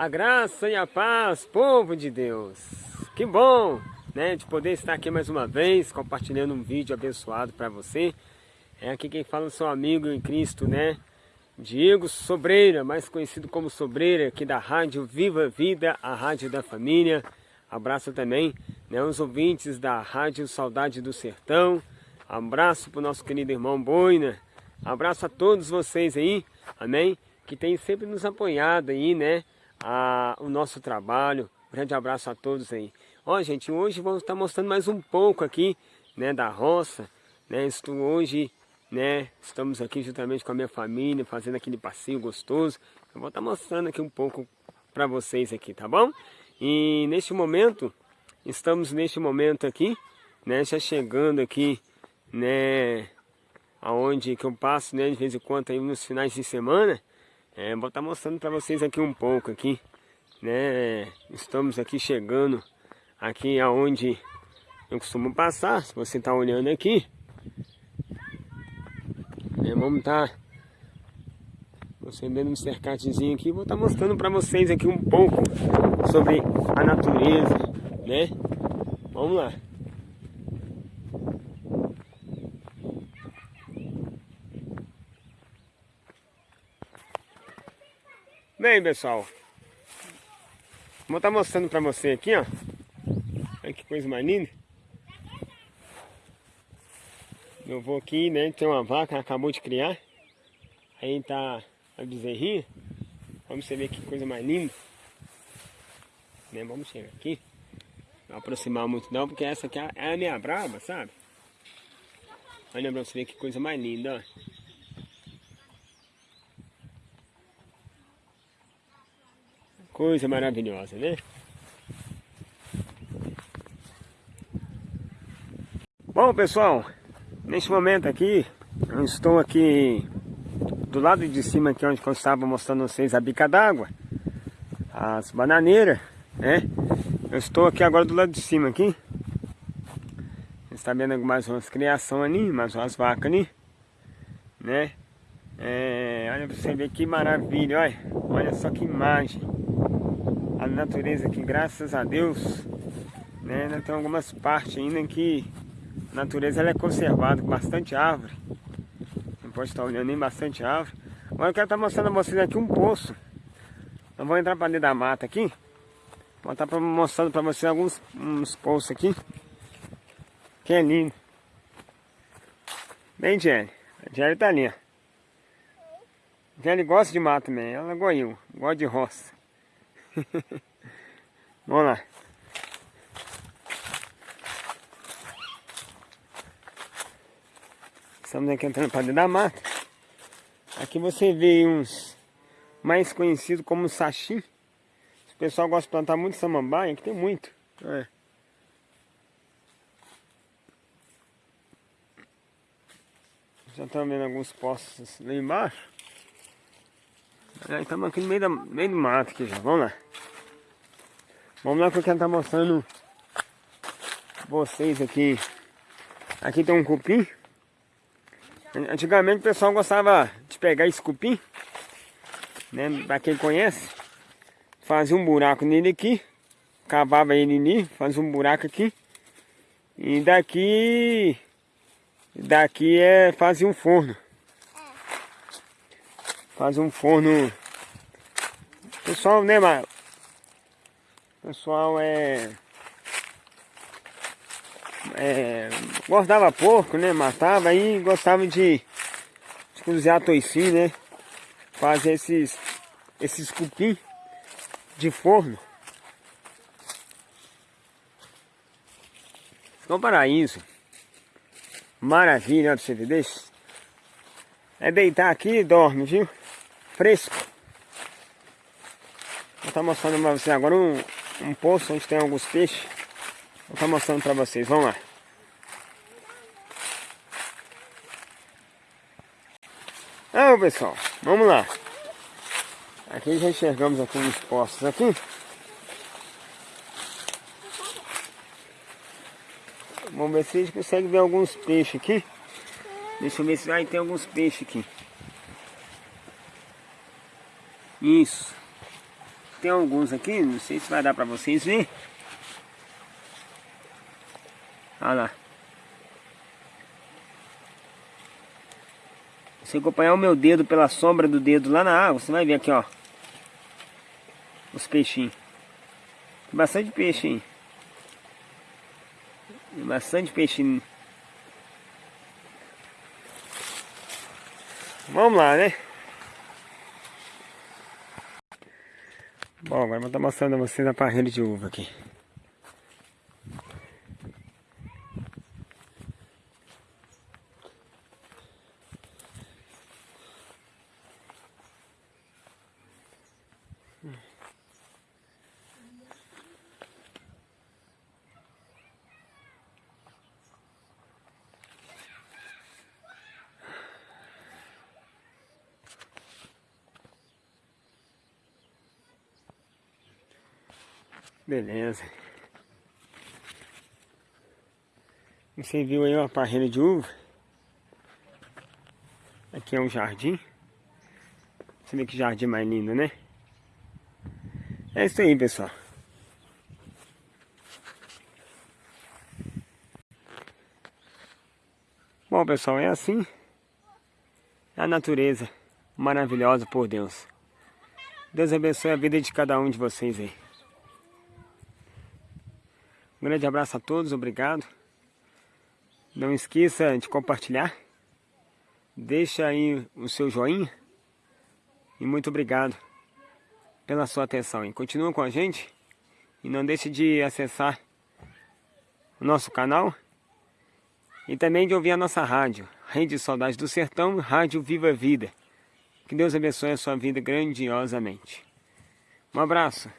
A graça e a paz, povo de Deus. Que bom, né, de poder estar aqui mais uma vez, compartilhando um vídeo abençoado para você. É aqui quem fala o seu amigo em Cristo, né? Diego Sobreira, mais conhecido como Sobreira, aqui da Rádio Viva Vida, a Rádio da Família. Abraço também né, os ouvintes da Rádio Saudade do Sertão. Abraço para o nosso querido irmão Boina. Abraço a todos vocês aí, amém? Que tem sempre nos apoiado aí, né? A, o nosso trabalho. grande abraço a todos aí. Ó, gente, hoje vamos estar mostrando mais um pouco aqui, né? Da roça, né? Estou hoje, né? Estamos aqui juntamente com a minha família, fazendo aquele passeio gostoso. Eu vou estar mostrando aqui um pouco para vocês aqui, tá bom? E neste momento, estamos neste momento aqui, né? Já chegando aqui, né? aonde que eu passo, né, de vez em quando aí nos finais de semana, é, vou estar tá mostrando para vocês aqui um pouco aqui, né, estamos aqui chegando aqui aonde eu costumo passar, se você está olhando aqui, é, vamos estar tá, vendo um cercadozinho aqui, vou estar tá mostrando para vocês aqui um pouco sobre a natureza, né, vamos lá. Bem, pessoal, vou estar mostrando para você aqui, ó. Olha que coisa mais linda. Eu vou aqui, né, tem uma vaca, acabou de criar. Aí tá a bezerrinha. Vamos ver que coisa mais linda. Né, vamos chegar aqui. Não aproximar muito não, porque essa aqui é a minha brava, sabe? Olha pra você ver que coisa mais linda, ó. Coisa maravilhosa, né? Bom, pessoal, neste momento aqui, eu estou aqui do lado de cima aqui onde eu estava mostrando vocês a bica d'água, as bananeiras, né? Eu estou aqui agora do lado de cima aqui. Está vendo mais umas criação ali, mais umas vacas ali, né? É, olha pra você ver que maravilha, olha, olha só que imagem natureza aqui, graças a Deus, né, ainda tem algumas partes ainda que a natureza ela é conservada com bastante árvore. Não pode estar olhando nem bastante árvore. Agora eu quero estar mostrando a vocês aqui um poço. Eu vou entrar para dentro da mata aqui. Vou estar mostrando para vocês alguns uns poços aqui. Que é lindo. Bem, Jenny. A Jenny tá ali, ó. Gosta de mato também. Ela eu. Gosta de roça. Vamos lá. Estamos aqui entrando para dentro da mata. Aqui você vê uns mais conhecidos como sachi. O pessoal gosta de plantar muito samambaia, aqui tem muito. É. Já estão vendo alguns postos lá embaixo. Estamos aqui no meio, da, meio do mato aqui já, vamos lá. Vamos lá que eu quero estar mostrando vocês aqui. Aqui tem um cupim. Antigamente o pessoal gostava de pegar esse cupim, né? Pra quem conhece, fazia um buraco nele aqui, cavava ele ali, fazia um buraco aqui. E daqui, daqui é fazia um forno. Faz um forno. Pessoal, né, mas Pessoal é. É, gostava porco, né? Matava aí gostava de, de cozinhar toicinho, né? Fazer esses, esses cupim de forno. Então paraíso. Maravilha, ó, você ver, deixa. É deitar aqui e dorme, viu? Fresco. Vou estar mostrando para vocês agora um, um poço onde tem alguns peixes. Vou estar mostrando para vocês, vamos lá. Então pessoal, vamos lá. Aqui já enxergamos aqui uns poços aqui. Vamos ver se a gente consegue ver alguns peixes aqui. Deixa eu ver se vai ter alguns peixes aqui. Isso. tem alguns aqui, não sei se vai dar pra vocês verem. Olha lá. Se acompanhar o meu dedo pela sombra do dedo lá na água, você vai ver aqui, ó. Os peixinhos. Tem bastante peixe aí. Tem bastante peixinho. Vamos lá, né? Bom, agora vou estar mostrando a vocês a parreira de uva aqui. Beleza. Você viu aí uma parreira de uva. Aqui é um jardim. Você vê que jardim mais lindo, né? É isso aí, pessoal. Bom, pessoal, é assim. A natureza maravilhosa por Deus. Deus abençoe a vida de cada um de vocês aí. Um grande abraço a todos, obrigado. Não esqueça de compartilhar. Deixa aí o seu joinha. E muito obrigado pela sua atenção. E continua com a gente. E não deixe de acessar o nosso canal. E também de ouvir a nossa rádio. Rede Saudade do Sertão, Rádio Viva Vida. Que Deus abençoe a sua vida grandiosamente. Um abraço.